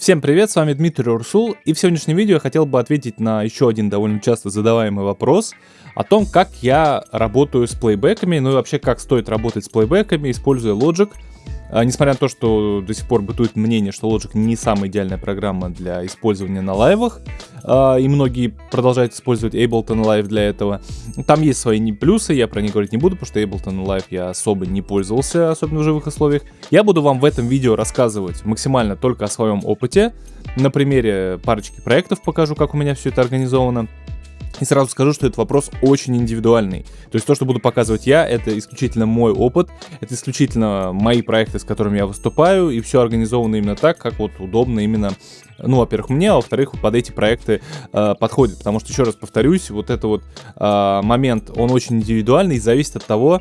Всем привет, с вами Дмитрий Урсул, и в сегодняшнем видео я хотел бы ответить на еще один довольно часто задаваемый вопрос о том, как я работаю с плейбеками, ну и вообще как стоит работать с плейбеками, используя Logic а, несмотря на то, что до сих пор бытует мнение, что Logic не самая идеальная программа для использования на лайвах, а, и многие продолжают использовать Ableton Live для этого. Там есть свои плюсы, я про них говорить не буду, потому что Ableton Live я особо не пользовался, особенно в живых условиях. Я буду вам в этом видео рассказывать максимально только о своем опыте. На примере парочки проектов покажу, как у меня все это организовано. И сразу скажу, что этот вопрос очень индивидуальный. То есть то, что буду показывать я, это исключительно мой опыт, это исключительно мои проекты, с которыми я выступаю, и все организовано именно так, как вот удобно именно, ну, во-первых, мне, а во-вторых, под эти проекты э, подходит. Потому что, еще раз повторюсь, вот этот вот э, момент, он очень индивидуальный и зависит от того,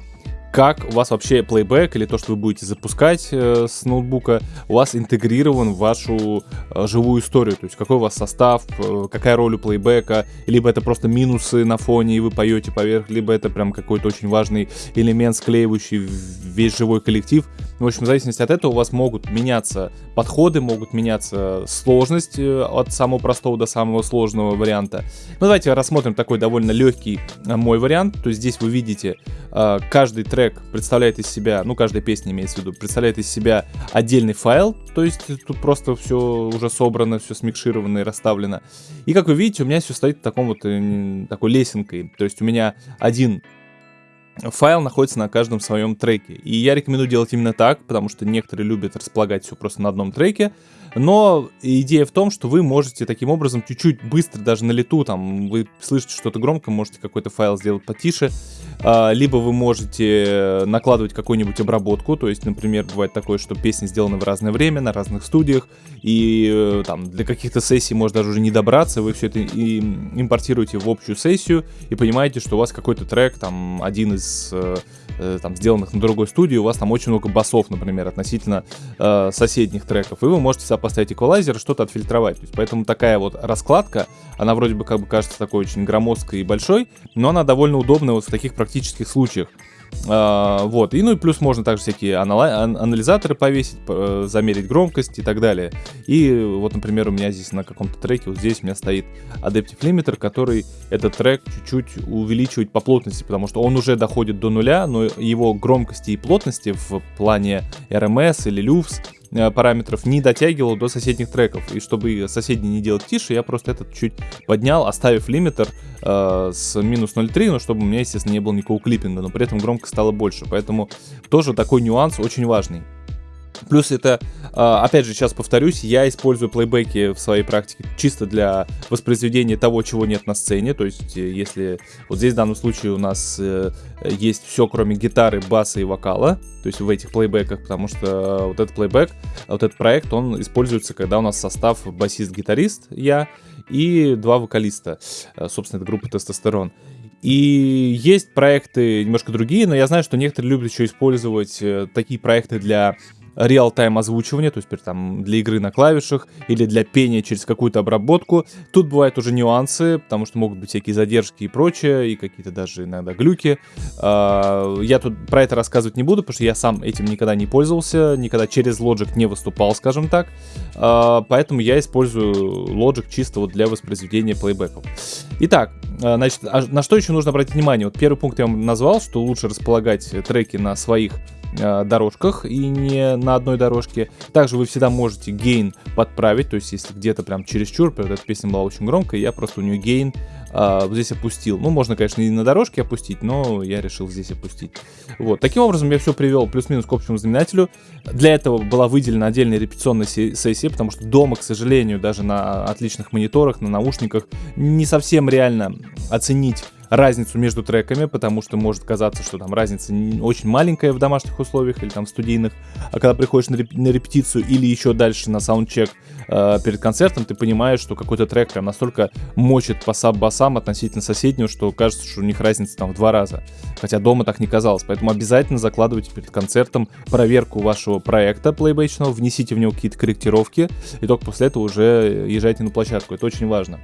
как у вас вообще плейбэк или то, что вы будете запускать э, с ноутбука, у вас интегрирован в вашу э, живую историю. То есть какой у вас состав, э, какая роль у плейбэка, либо это просто минусы на фоне и вы поете поверх, либо это прям какой-то очень важный элемент, склеивающий весь живой коллектив. В общем, в зависимости от этого у вас могут меняться подходы, могут меняться сложность э, от самого простого до самого сложного варианта. Ну давайте рассмотрим такой довольно легкий э, мой вариант. То есть здесь вы видите, каждый трек трек представляет из себя, ну, каждая песня имеется в виду, представляет из себя отдельный файл, то есть тут просто все уже собрано, все смикшировано и расставлено. И как вы видите, у меня все стоит в таком вот, э, такой лесенкой, то есть у меня один файл находится на каждом своем треке. И я рекомендую делать именно так, потому что некоторые любят располагать все просто на одном треке, но идея в том, что вы можете таким образом чуть-чуть быстро, даже на лету, там, вы слышите что-то громко, можете какой-то файл сделать потише, а, либо вы можете накладывать какую-нибудь обработку, то есть, например, бывает такое, что песни сделаны в разное время, на разных студиях, и э, там для каких-то сессий может даже уже не добраться, вы все это и импортируете в общую сессию и понимаете, что у вас какой-то трек, там, один из э, э, там, сделанных на другой студии, у вас там очень много басов, например, относительно э, соседних треков, и вы можете сюда поставить эквалайзер и что-то отфильтровать. То есть, поэтому такая вот раскладка, она вроде бы как бы кажется такой очень громоздкой и большой, но она довольно удобная вот в таких практических случаях. Uh, вот, и ну и плюс можно также всякие анализаторы повесить, э, замерить громкость и так далее. И вот, например, у меня здесь на каком-то треке, вот здесь у меня стоит Adaptive Limiter, который этот трек чуть-чуть увеличивает по плотности, потому что он уже доходит до нуля, но его громкости и плотности в плане RMS или LUFS параметров не дотягивал до соседних треков. И чтобы соседние не делать тише, я просто этот чуть поднял, оставив лимитер э, с минус 0.3, но чтобы у меня, естественно, не было никакого клиппинга, но при этом громкость стала больше. Поэтому тоже такой нюанс очень важный. Плюс это, а, опять же, сейчас повторюсь, я использую плейбеки в своей практике чисто для воспроизведения того, чего нет на сцене. То есть, э, если вот здесь в данном случае у нас э, есть все, кроме гитары, баса и вокала, то есть в этих плейбеках, потому что вот этот плейбек, вот этот проект, он используется, когда у нас состав басист-гитарист, я, и два вокалиста, э, собственно, это группа Тестостерон. И есть проекты немножко другие, но я знаю, что некоторые любят еще использовать такие проекты для реал-тайм озвучивания, то есть там для игры на клавишах или для пения через какую-то обработку. Тут бывают уже нюансы, потому что могут быть всякие задержки и прочее, и какие-то даже иногда глюки. А, я тут про это рассказывать не буду, потому что я сам этим никогда не пользовался, никогда через Logic не выступал, скажем так. А, поэтому я использую Logic чисто вот для воспроизведения плейбеков. Итак, а, значит, на что еще нужно обратить внимание? Вот первый пункт я вам назвал, что лучше располагать треки на своих дорожках и не на одной дорожке. Также вы всегда можете гейн подправить, то есть если где-то прям чересчур, например, эта песня была очень громкая, я просто у нее гейн а, здесь опустил. Ну, можно, конечно, и на дорожке опустить, но я решил здесь опустить. Вот, таким образом я все привел плюс-минус к общему знаменателю. Для этого была выделена отдельная репетиционная сессия, потому что дома, к сожалению, даже на отличных мониторах, на наушниках, не совсем реально оценить разницу между треками, потому что может казаться, что там разница очень маленькая в домашних условиях или там студийных, а когда приходишь на, реп на репетицию или еще дальше на саундчек э, перед концертом, ты понимаешь, что какой-то трек прям настолько мочит по саб-басам относительно соседнего, что кажется, что у них разница там в два раза. Хотя дома так не казалось. Поэтому обязательно закладывайте перед концертом проверку вашего проекта плейбэчного, внесите в него какие-то корректировки, и только после этого уже езжайте на площадку. Это очень важно.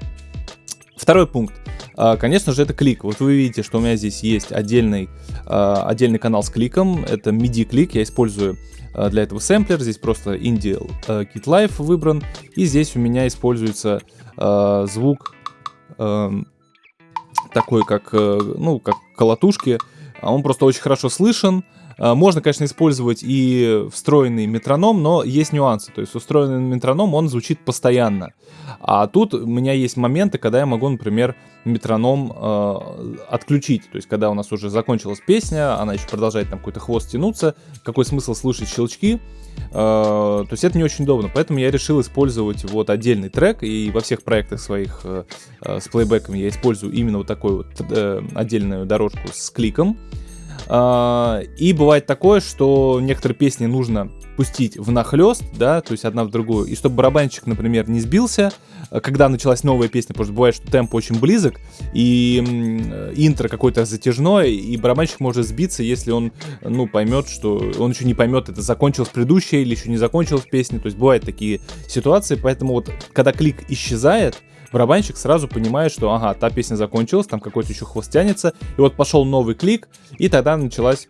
Второй пункт. а, конечно же, это клик. Вот вы видите, что у меня здесь есть отдельный, а, отдельный канал с кликом. Это MIDI-клик, я использую а, для этого сэмплер. Здесь просто Indie Kit Live выбран. И здесь у меня используется звук такой, как, э, ну, как колотушки. Он просто очень хорошо слышен. А, можно, конечно, использовать и встроенный метроном, но есть нюансы. То есть устроенный метроном, он звучит постоянно. А тут у меня есть моменты, когда я могу, например, метроном э, отключить. То есть, когда у нас уже закончилась песня, она еще продолжает там какой-то хвост тянуться, какой смысл слышать щелчки? Э, то есть это не очень удобно, поэтому я решил использовать вот отдельный трек, и во всех проектах своих э, э, с плейбеком я использую именно вот такую вот э, отдельную дорожку с кликом. А, и бывает такое, что некоторые песни нужно пустить в нахлест, да, то есть одна в другую, и чтобы барабанщик, например, не сбился, э, когда началась новая песня, потому что бывает, что темп очень близок, и интро какое-то затяжное, и барабанщик может сбиться, если он, ну, поймет, что он еще не поймет, это закончилась предыдущая или еще не закончилась песня, то есть бывают такие ситуации, поэтому вот, когда клик исчезает, барабанщик сразу понимает, что ага, та песня закончилась, там какой-то еще хвост тянется, и вот пошел новый клик, и тогда началась,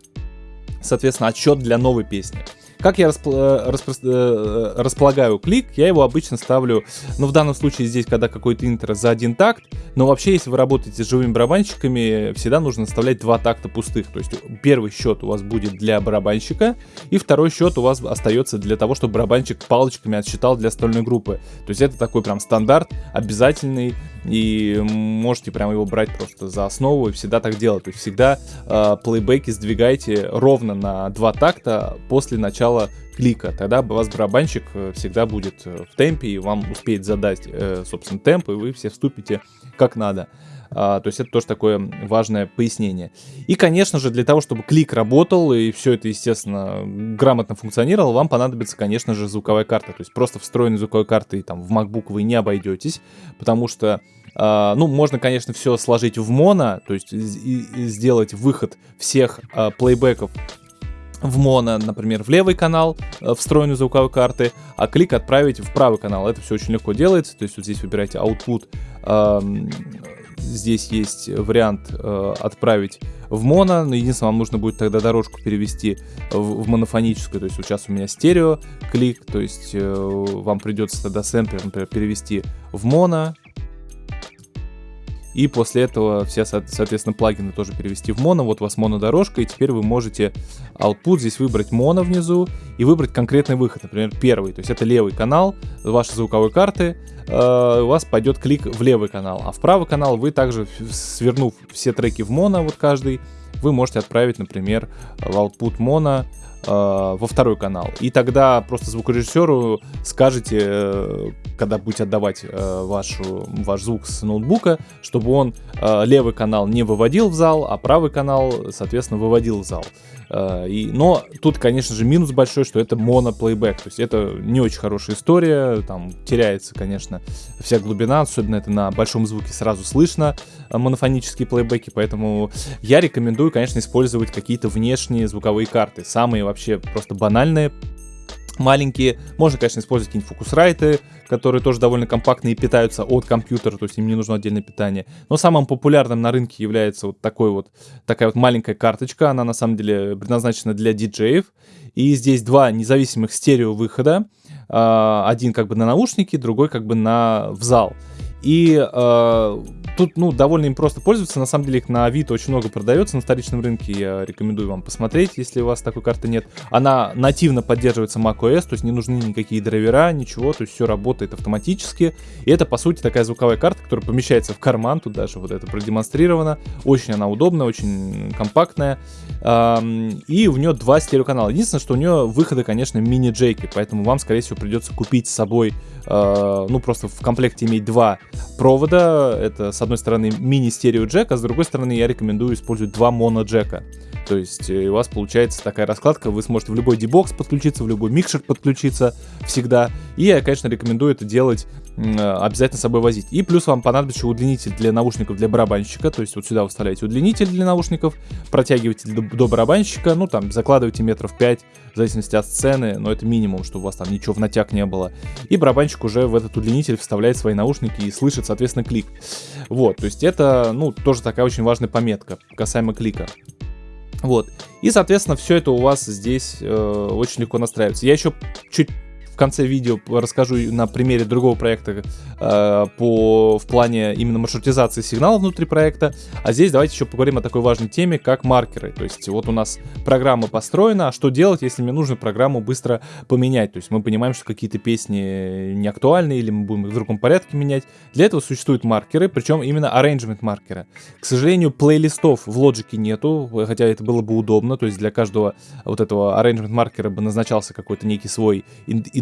соответственно, отсчет для новой песни. Как я э, распро э, располагаю клик, я его обычно ставлю, ну в данном случае здесь, когда какой-то интро за один такт, но вообще, если вы работаете с живыми барабанщиками, всегда нужно оставлять два такта пустых. То есть первый счет у вас будет для барабанщика, и второй счет у вас остается для того, чтобы барабанщик палочками отсчитал для остальной группы. То есть это такой прям стандарт, обязательный, и можете прям его брать просто за основу и всегда так делать. То есть всегда э, плейбеки сдвигайте ровно на два такта после начала клика. Тогда у вас барабанщик э, всегда будет э, в темпе и вам успеет задать, э, собственно, темп, и вы все вступите как надо. А, то есть это тоже такое важное пояснение. И, конечно же, для того, чтобы клик работал и все это, естественно, грамотно функционировало, вам понадобится, конечно же, звуковая карта. То есть просто встроенной звуковой картой там в MacBook вы не обойдетесь, потому что Uh, ну, можно, конечно, все сложить в моно, то есть сделать выход всех uh, в моно, например, в левый канал uh, встроенной звуковой карты, а клик отправить в правый канал. Это все очень легко делается, то есть вот здесь выбираете output, uh, здесь есть вариант uh, отправить в моно, но единственное, вам нужно будет тогда дорожку перевести в, в монофоническую, то есть сейчас у меня стерео клик, то есть uh, вам придется тогда сэмплер, например, перевести в моно, и после этого все, соответственно, плагины тоже перевести в моно. Вот у вас монодорожка, и теперь вы можете output здесь выбрать моно внизу и выбрать конкретный выход, например, первый. То есть это левый канал вашей звуковой карты, э, у вас пойдет клик в левый канал, а в правый канал вы также, свернув все треки в моно, вот каждый, вы можете отправить, например, в output моно во второй канал. И тогда просто звукорежиссеру скажете, э, когда будете отдавать э, вашу, ваш звук с ноутбука, чтобы он э, левый канал не выводил в зал, а правый канал, соответственно, выводил в зал. Э, и, но тут, конечно же, минус большой, что это моноплейбэк. То есть это не очень хорошая история, там теряется, конечно, вся глубина, особенно это на большом звуке сразу слышно, э, монофонические плейбеки, поэтому я рекомендую, конечно, использовать какие-то внешние звуковые карты, самые вообще просто банальные, маленькие. Можно, конечно, использовать какие-нибудь фокусрайты, которые тоже довольно компактные и питаются от компьютера, то есть им не нужно отдельное питание. Но самым популярным на рынке является вот такой вот, такая вот маленькая карточка. Она на самом деле предназначена для диджеев. И здесь два независимых стерео выхода. А, один как бы на наушники, другой как бы на в зал. И э, тут, ну, довольно им просто пользоваться. На самом деле их на Авито очень много продается на вторичном рынке. Я рекомендую вам посмотреть, если у вас такой карты нет. Она нативно поддерживается macOS, то есть не нужны никакие драйвера, ничего. То есть все работает автоматически. И это, по сути, такая звуковая карта, которая помещается в карман. Тут даже вот это продемонстрировано. Очень она удобная, очень компактная. И у нее два стереоканала. Единственное, что у нее выходы, конечно, мини-джейки. Поэтому вам, скорее всего, придется купить с собой, а, ну, просто в комплекте иметь два провода. Это, с одной стороны, мини-стерео джек, а с другой стороны, я рекомендую использовать два моно-джека. То есть э, у вас получается такая раскладка, вы сможете в любой дебокс подключиться, в любой микшер подключиться всегда. И я, конечно, рекомендую это делать обязательно с собой возить. И плюс вам понадобится удлинитель для наушников для барабанщика, то есть вот сюда вы вставляете удлинитель для наушников, протягиваете до барабанщика, ну там закладываете метров 5, в зависимости от сцены, но это минимум, чтобы у вас там ничего в натяг не было. И барабанщик уже в этот удлинитель вставляет свои наушники и слышит, соответственно, клик. Вот, то есть это, ну, тоже такая очень важная пометка касаемо клика. Вот. И, соответственно, все это у вас здесь э, очень легко настраивается. Я еще чуть в конце видео расскажу на примере другого проекта э, по, в плане именно маршрутизации сигнала внутри проекта. А здесь давайте еще поговорим о такой важной теме, как маркеры. То есть вот у нас программа построена, а что делать, если мне нужно программу быстро поменять? То есть мы понимаем, что какие-то песни не актуальны или мы будем их в другом порядке менять. Для этого существуют маркеры, причем именно arrangement маркера. К сожалению, плейлистов в Logic нету, хотя это было бы удобно. То есть для каждого вот этого arrangement маркера бы назначался какой-то некий свой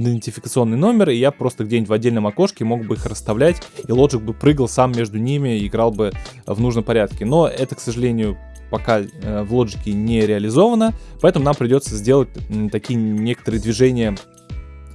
идентификационный номер, и я просто где-нибудь в отдельном окошке мог бы их расставлять, и Logic бы прыгал сам между ними и играл бы в нужном порядке. Но это, к сожалению, пока э, в Logic не реализовано, поэтому нам придется сделать такие некоторые движения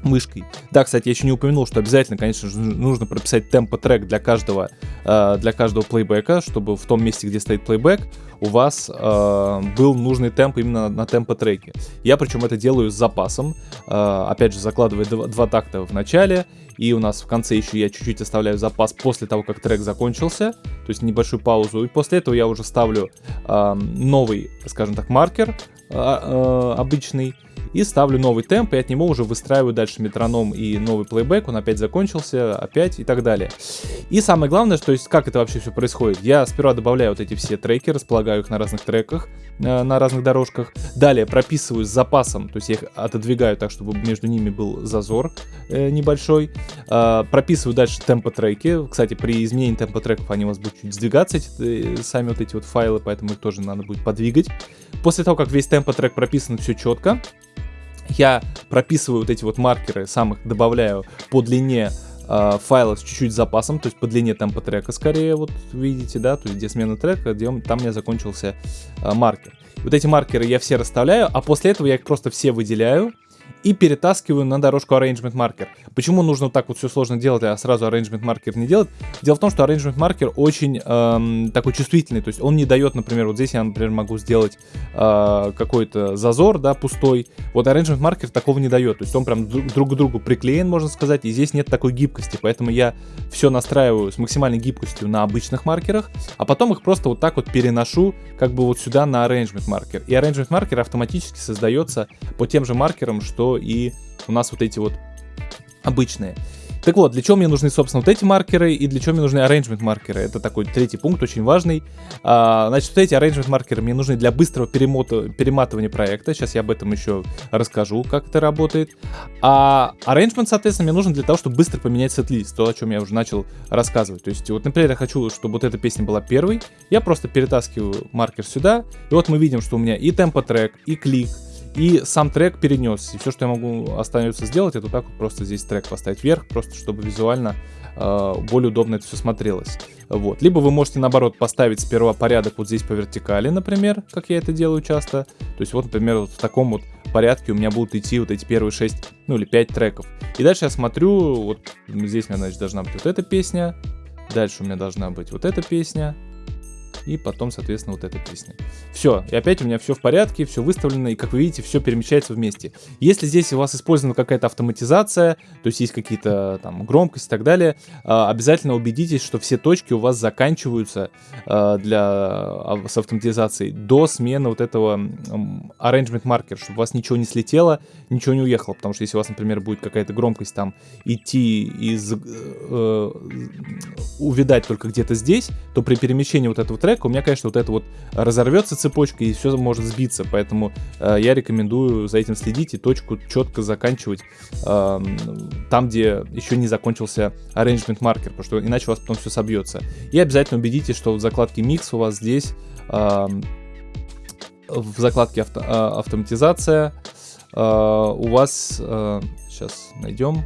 мышкой. Да, кстати, я еще не упомянул, что обязательно, конечно же, нужно прописать темпо-трек для каждого, э, для каждого плейбека, чтобы в том месте, где стоит плейбек, у вас э, был нужный темп именно на темпо-треке. Я причем это делаю с запасом, э, опять же, закладывая два, такта в начале, и у нас в конце еще я чуть-чуть оставляю запас после того, как трек закончился, то есть небольшую паузу, и после этого я уже ставлю новый, скажем так, маркер обычный, и ставлю новый темп, и от него уже выстраиваю дальше метроном и новый плейбэк, он опять закончился, опять и так далее. И самое главное, то есть как это вообще все происходит, я сперва добавляю вот эти все треки, располагаю их на разных треках, э, на разных дорожках, далее прописываю с запасом, то есть я их отодвигаю так, чтобы между ними был зазор э, небольшой, э, прописываю дальше темпо треки, кстати, при изменении темпо треков они у вас будут чуть сдвигаться, эти, сами вот эти вот файлы, поэтому их тоже надо будет подвигать. После того, как весь темпо трек прописан все четко, я прописываю вот эти вот маркеры, сам их добавляю по длине э, файла с чуть-чуть запасом, то есть по длине темпа трека скорее, вот видите, да, то есть где смена трека, где он, там у меня закончился э, маркер. Вот эти маркеры я все расставляю, а после этого я их просто все выделяю, и перетаскиваю на дорожку Arrangement Marker. Почему нужно вот так вот все сложно делать, а сразу Arrangement Marker не делать? Дело в том, что Arrangement Marker очень эм, такой чувствительный, то есть он не дает, например, вот здесь я, например, могу сделать э, какой-то зазор, да, пустой. Вот Arrangement Marker такого не дает, то есть он прям друг к другу приклеен, можно сказать, и здесь нет такой гибкости, поэтому я все настраиваю с максимальной гибкостью на обычных маркерах, а потом их просто вот так вот переношу как бы вот сюда на Arrangement Marker. И Arrangement Marker автоматически создается по тем же маркерам, что и у нас вот эти вот обычные. Так вот, для чего мне нужны, собственно, вот эти маркеры и для чего мне нужны arrangement маркеры? Это такой третий пункт, очень важный. А, значит, вот эти arrangement маркеры мне нужны для быстрого перемота, перематывания проекта. Сейчас я об этом еще расскажу, как это работает. А arrangement, соответственно, мне нужен для того, чтобы быстро поменять сет-лист, то, о чем я уже начал рассказывать. То есть, вот, например, я хочу, чтобы вот эта песня была первой. Я просто перетаскиваю маркер сюда, и вот мы видим, что у меня и темпо-трек, и клик, и сам трек перенес. И все, что я могу остается сделать, это так вот просто здесь трек поставить вверх, просто чтобы визуально э, более удобно это все смотрелось. Вот. Либо вы можете, наоборот, поставить сперва порядок вот здесь по вертикали, например, как я это делаю часто. То есть вот, например, вот в таком вот порядке у меня будут идти вот эти первые 6, ну или 5 треков. И дальше я смотрю, вот здесь у меня, значит, должна быть вот эта песня, дальше у меня должна быть вот эта песня, и потом, соответственно, вот эта песня. Все, и опять у меня все в порядке, все выставлено, и как вы видите, все перемещается вместе. Если здесь у вас использована какая-то автоматизация, то есть есть какие-то там громкости и так далее, а, обязательно убедитесь, что все точки у вас заканчиваются а, для а, с автоматизацией до смены вот этого arrangement marker, чтобы у вас ничего не слетело, ничего не уехало, потому что если у вас, например, будет какая-то громкость там идти из э, увидать только где-то здесь, то при перемещении вот этого трека у меня, конечно, вот это вот разорвется цепочка и все может сбиться, поэтому э, я рекомендую за этим следить и точку четко заканчивать э, там, где еще не закончился arrangement маркер, потому что иначе у вас потом все собьется. И обязательно убедитесь, что в закладке Mix у вас здесь э, в закладке авто, э, автоматизация э, у вас, э, сейчас найдем,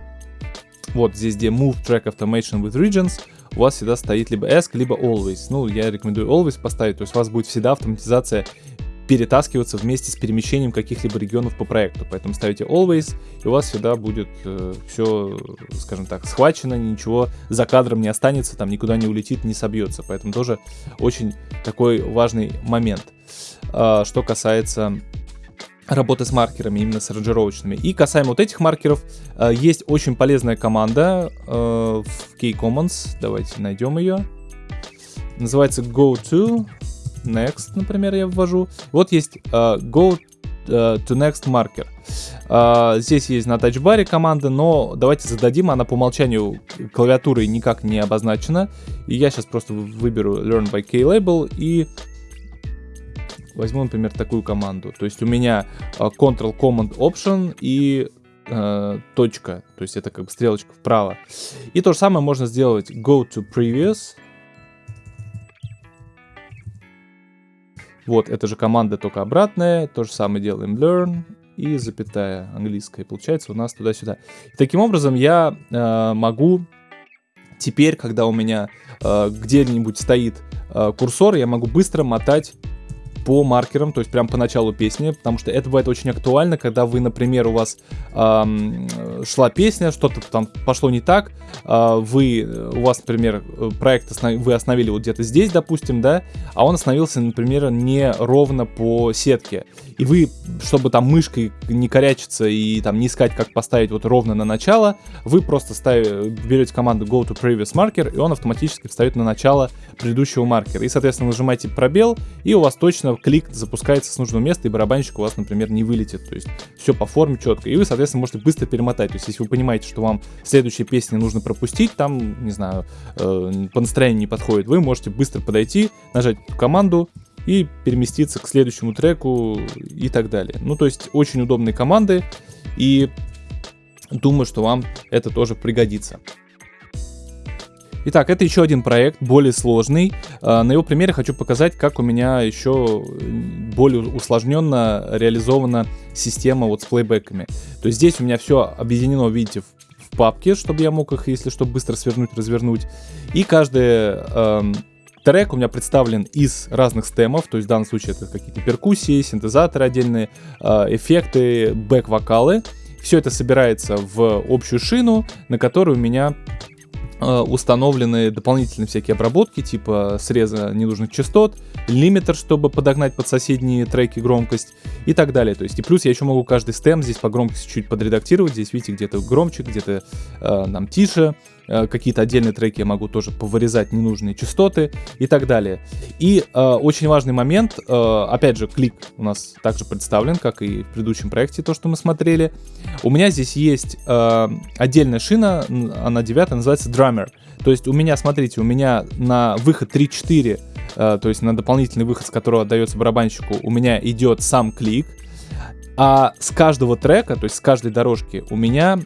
вот здесь, где Move Track Automation with Regions, у вас всегда стоит либо ESC, либо Always. Ну, я рекомендую Always поставить, то есть у вас будет всегда автоматизация перетаскиваться вместе с перемещением каких-либо регионов по проекту. Поэтому ставите always, и у вас всегда будет э, все, скажем так, схвачено, ничего за кадром не останется, там никуда не улетит, не собьется. Поэтому тоже очень такой важный момент. Э, что касается работы с маркерами, именно с ранжировочными. И касаемо вот этих маркеров, э, есть очень полезная команда э, в K-Commons. Давайте найдем ее. Называется go to next, например, я ввожу. Вот есть uh, go to next marker. Здесь есть на тачбаре команда, но давайте зададим, она по умолчанию клавиатурой никак не обозначена. И я сейчас просто выберу learn by K-label и возьму, например, такую команду. То есть у меня uh, Ctrl Command Option и uh, точка, то есть это как бы стрелочка вправо. И то же самое можно сделать go to previous, Вот, это же команда только обратная, то же самое делаем learn и запятая английская. Получается у нас туда-сюда. Таким образом я э, могу теперь, когда у меня э, где-нибудь стоит э, курсор, я могу быстро мотать по маркерам, то есть прям по началу песни, потому что это бывает очень актуально, когда вы, например, у вас эм, шла песня, что-то там пошло не так, э, вы, у вас, например, проект основ... вы остановили вот где-то здесь, допустим, да, а он остановился, например, не ровно по сетке, и вы, чтобы там мышкой не корячиться и там не искать, как поставить вот ровно на начало, вы просто ставите, берете команду go to previous marker, и он автоматически встает на начало предыдущего маркера, и, соответственно, нажимаете пробел, и у вас точно клик запускается с нужного места, и барабанщик у вас, например, не вылетит. То есть все по форме четко. И вы, соответственно, можете быстро перемотать. То есть если вы понимаете, что вам следующая песня нужно пропустить, там, не знаю, э, по настроению не подходит, вы можете быстро подойти, нажать команду, и переместиться к следующему треку и так далее. Ну, то есть очень удобные команды, и думаю, что вам это тоже пригодится. Итак, это еще один проект, более сложный. А, на его примере хочу показать, как у меня еще более усложненно реализована система вот с плейбеками. То есть здесь у меня все объединено, видите, в папке, чтобы я мог их, если что, быстро свернуть, развернуть. И каждый эм, трек у меня представлен из разных стемов, то есть в данном случае это какие-то перкуссии, синтезаторы отдельные, э, эффекты, бэк-вокалы. Все это собирается в общую шину, на которую у меня Э, установлены дополнительные всякие обработки, типа среза ненужных частот, лимитер, чтобы подогнать под соседние треки громкость и так далее. То есть и плюс я еще могу каждый стем здесь по громкости чуть подредактировать. Здесь, видите, где-то громче, где-то э, нам тише. Э, какие-то отдельные треки я могу тоже повырезать ненужные частоты и так далее. И э, очень важный момент, э, опять же, клик у нас также представлен, как и в предыдущем проекте, то, что мы смотрели. У меня здесь есть э, отдельная шина, она девятая, называется Drummer. То есть у меня, смотрите, у меня на выход 3-4, э, то есть на дополнительный выход, с которого отдается барабанщику, у меня идет сам клик, а с каждого трека, то есть с каждой дорожки у меня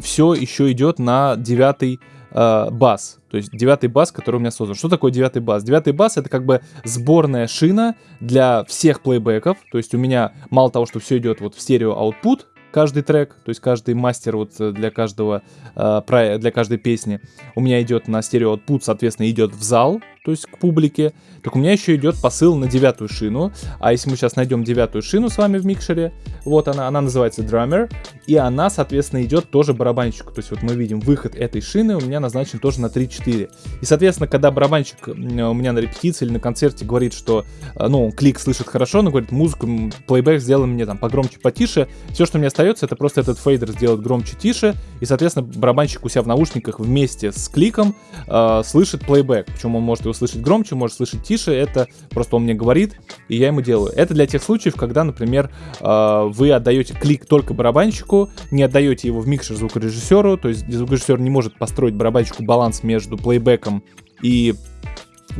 все еще идет на девятый э, бас. То есть девятый бас, который у меня создан. Что такое девятый бас? Девятый бас это как бы сборная шина для всех плейбеков. То есть у меня мало того, что все идет вот в стерео output, каждый трек, то есть каждый мастер вот э, для каждого, э, для каждой песни у меня идет на стерео output, соответственно, идет в зал, то есть к публике, так у меня еще идет посыл на девятую шину. А если мы сейчас найдем девятую шину с вами в микшере, вот она, она называется Drummer, и она, соответственно, идет тоже барабанщику. То есть вот мы видим выход этой шины у меня назначен тоже на 3-4. И, соответственно, когда барабанщик у меня на репетиции или на концерте говорит, что, э, ну, клик слышит хорошо, но говорит, музыку, плейбэк сделай мне там погромче, потише, все, что мне остается, это просто этот фейдер сделать громче, тише, и, соответственно, барабанщик у себя в наушниках вместе с кликом э, слышит плейбэк. Причем он может его слышать громче, может слышать тише, это просто он мне говорит, и я ему делаю. Это для тех случаев, когда, например, э, вы отдаете клик только барабанщику, не отдаете его в микшер звукорежиссеру, то есть звукорежиссер не может построить барабанщику баланс между плейбеком и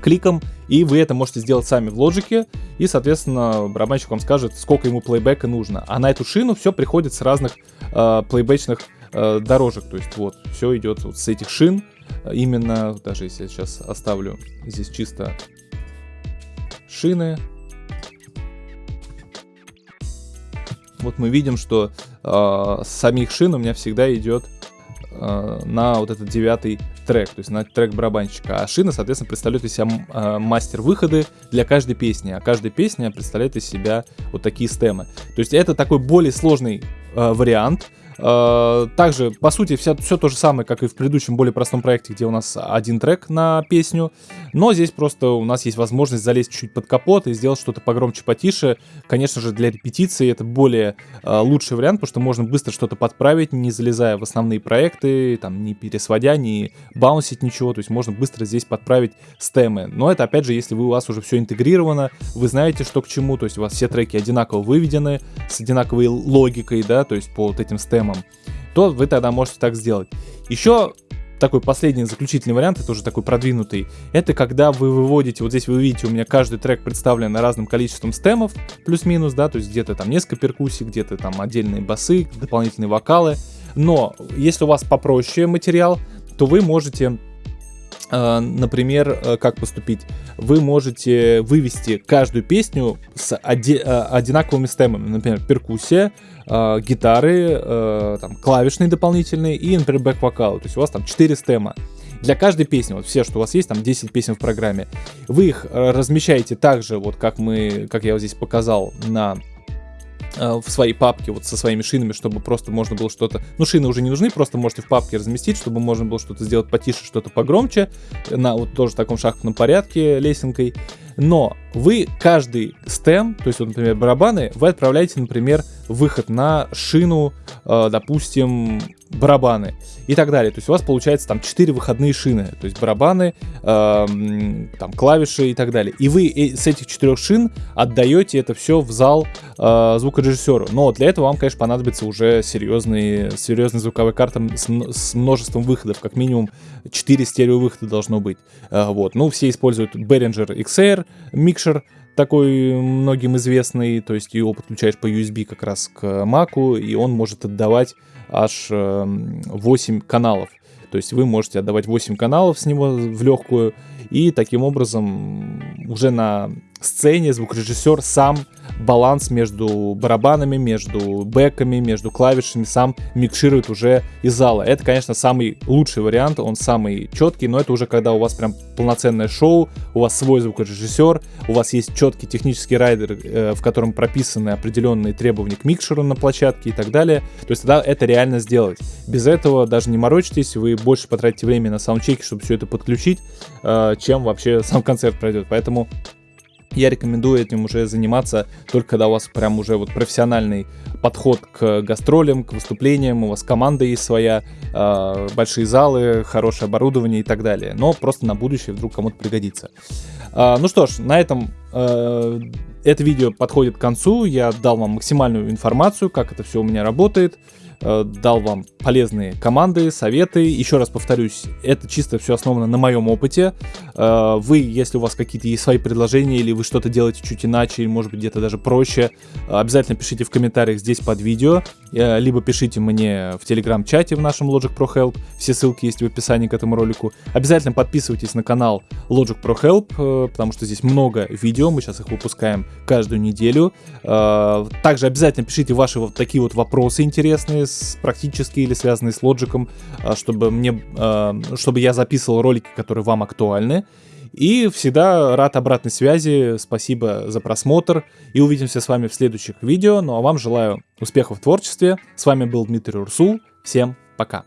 кликом, и вы это можете сделать сами в лоджике, и, соответственно, барабанщик вам скажет, сколько ему плейбека нужно. А на эту шину все приходит с разных э, плейбечных э, дорожек, то есть вот, все идет вот с этих шин, именно, даже если я сейчас оставлю здесь чисто шины, вот мы видим, что э, самих шин у меня всегда идет э, на вот этот девятый трек, то есть на трек барабанщика. А шина, соответственно, представляет из себя э, мастер выходы для каждой песни, а каждая песня представляет из себя вот такие стемы. То есть это такой более сложный э, вариант, также, по сути, все, все то же самое, как и в предыдущем более простом проекте, где у нас один трек на песню. Но здесь просто у нас есть возможность залезть чуть под капот и сделать что-то погромче, потише. Конечно же, для репетиции это более э, лучший вариант, потому что можно быстро что-то подправить, не залезая в основные проекты, там, не пересводя, не баунсить ничего. То есть можно быстро здесь подправить стемы. Но это, опять же, если вы, у вас уже все интегрировано, вы знаете, что к чему, то есть у вас все треки одинаково выведены, с одинаковой логикой, да, то есть по вот этим стемам системам, то вы тогда можете так сделать. Еще такой последний заключительный вариант, это уже такой продвинутый, это когда вы выводите, вот здесь вы видите, у меня каждый трек представлен разным количеством стемов, плюс-минус, да, то есть где-то там несколько перкуссий, где-то там отдельные басы, дополнительные вокалы, но если у вас попроще материал, то вы можете например, э, как поступить? Вы можете вывести каждую песню с э, одинаковыми стемами. Например, перкуссия, э, гитары, э, там, клавишные дополнительные и, например, бэк-вокал. То есть у вас там 4 стема. Для каждой песни, вот все, что у вас есть, там 10 песен в программе, вы их размещаете так же, вот как мы, как я вот здесь показал на в своей папке вот со своими шинами, чтобы просто можно было что-то... Ну, шины уже не нужны, просто можете в папке разместить, чтобы можно было что-то сделать потише, что-то погромче, на вот тоже таком шахматном порядке лесенкой. Но вы каждый стем, то есть, вот, например, барабаны, вы отправляете, например, выход на шину, э, допустим, барабаны и так далее. То есть у вас получается там 4 выходные шины, то есть барабаны, э, там клавиши и так далее. И вы с этих четырех шин отдаете это все в зал э, звукорежиссеру. Но для этого вам, конечно, понадобится уже серьезный, серьезный звуковой карта с, с множеством выходов, как минимум 4 стерео выхода должно быть. Э, вот. Ну, все используют Behringer XR, Mixer, такой многим известный, то есть его подключаешь по USB как раз к Mac, и он может отдавать аж 8 эм, каналов. То есть вы можете отдавать 8 каналов с него в легкую, и таким образом уже на сцене звукорежиссер сам баланс между барабанами, между бэками, между клавишами сам микширует уже из зала. Это, конечно, самый лучший вариант, он самый четкий, но это уже когда у вас прям полноценное шоу, у вас свой звукорежиссер, у вас есть четкий технический райдер, э, в котором прописаны определенные требования к микшеру на площадке и так далее. То есть тогда это реально сделать. Без этого даже не морочитесь, вы больше потратите время на саундчеки, чтобы все это подключить, э, чем вообще сам концерт пройдет. Поэтому я рекомендую этим уже заниматься только когда у вас прям уже вот профессиональный подход к гастролям, к выступлениям, у вас команда есть своя, э, большие залы, хорошее оборудование и так далее. Но просто на будущее вдруг кому-то пригодится. Э, ну что ж, на этом э, это видео подходит к концу. Я дал вам максимальную информацию, как это все у меня работает. Э, дал вам полезные команды, советы. Еще раз повторюсь, это чисто все основано на моем опыте. Э, вы, если у вас какие-то есть свои предложения, или вы что-то делаете чуть иначе, или может быть где-то даже проще, обязательно пишите в комментариях здесь под видео, э, либо пишите мне в телеграм-чате в нашем Logic Pro Help, все ссылки есть в описании к этому ролику. Обязательно подписывайтесь на канал Logic Pro Help, потому что здесь много видео, мы сейчас их выпускаем каждую неделю. Также обязательно пишите ваши вот такие вот вопросы интересные, с, практически или связанные с а, чтобы, мне, чтобы я записывал ролики, которые вам актуальны. И всегда рад обратной связи, спасибо за просмотр, и увидимся с вами в следующих видео, ну а вам желаю успехов в творчестве, с вами был Дмитрий Урсул, всем пока!